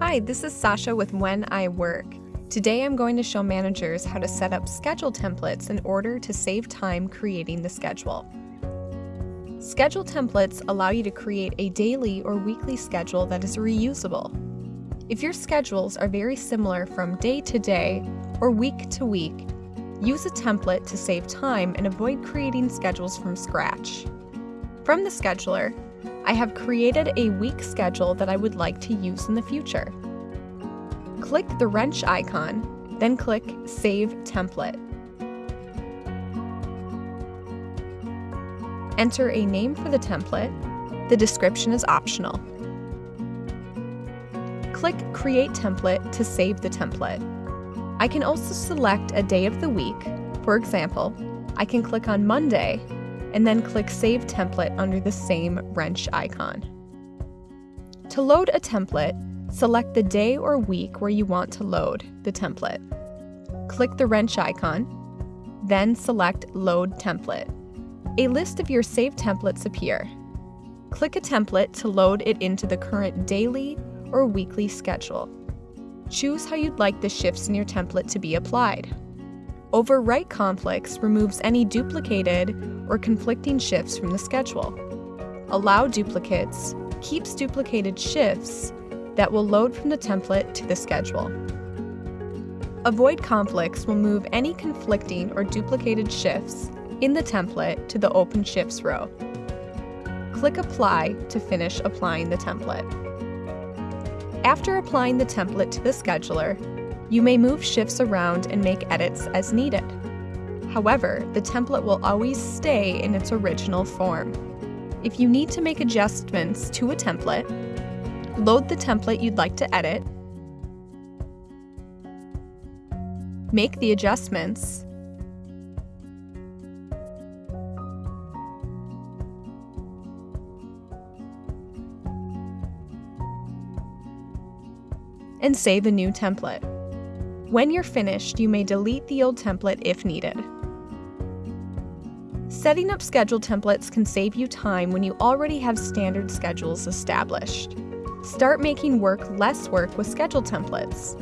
Hi, this is Sasha with When I Work. Today I'm going to show managers how to set up schedule templates in order to save time creating the schedule. Schedule templates allow you to create a daily or weekly schedule that is reusable. If your schedules are very similar from day to day or week to week, use a template to save time and avoid creating schedules from scratch. From the scheduler, I have created a week schedule that I would like to use in the future. Click the wrench icon, then click Save Template. Enter a name for the template. The description is optional. Click Create Template to save the template. I can also select a day of the week. For example, I can click on Monday and then click Save Template under the same wrench icon. To load a template, select the day or week where you want to load the template. Click the wrench icon, then select Load Template. A list of your saved templates appear. Click a template to load it into the current daily or weekly schedule. Choose how you'd like the shifts in your template to be applied. Overwrite conflicts removes any duplicated or conflicting shifts from the schedule. Allow duplicates keeps duplicated shifts that will load from the template to the schedule. Avoid conflicts will move any conflicting or duplicated shifts in the template to the Open Shifts row. Click Apply to finish applying the template. After applying the template to the scheduler, you may move shifts around and make edits as needed. However, the template will always stay in its original form. If you need to make adjustments to a template, load the template you'd like to edit, make the adjustments, and save a new template. When you're finished, you may delete the old template if needed. Setting up schedule templates can save you time when you already have standard schedules established. Start making work less work with schedule templates.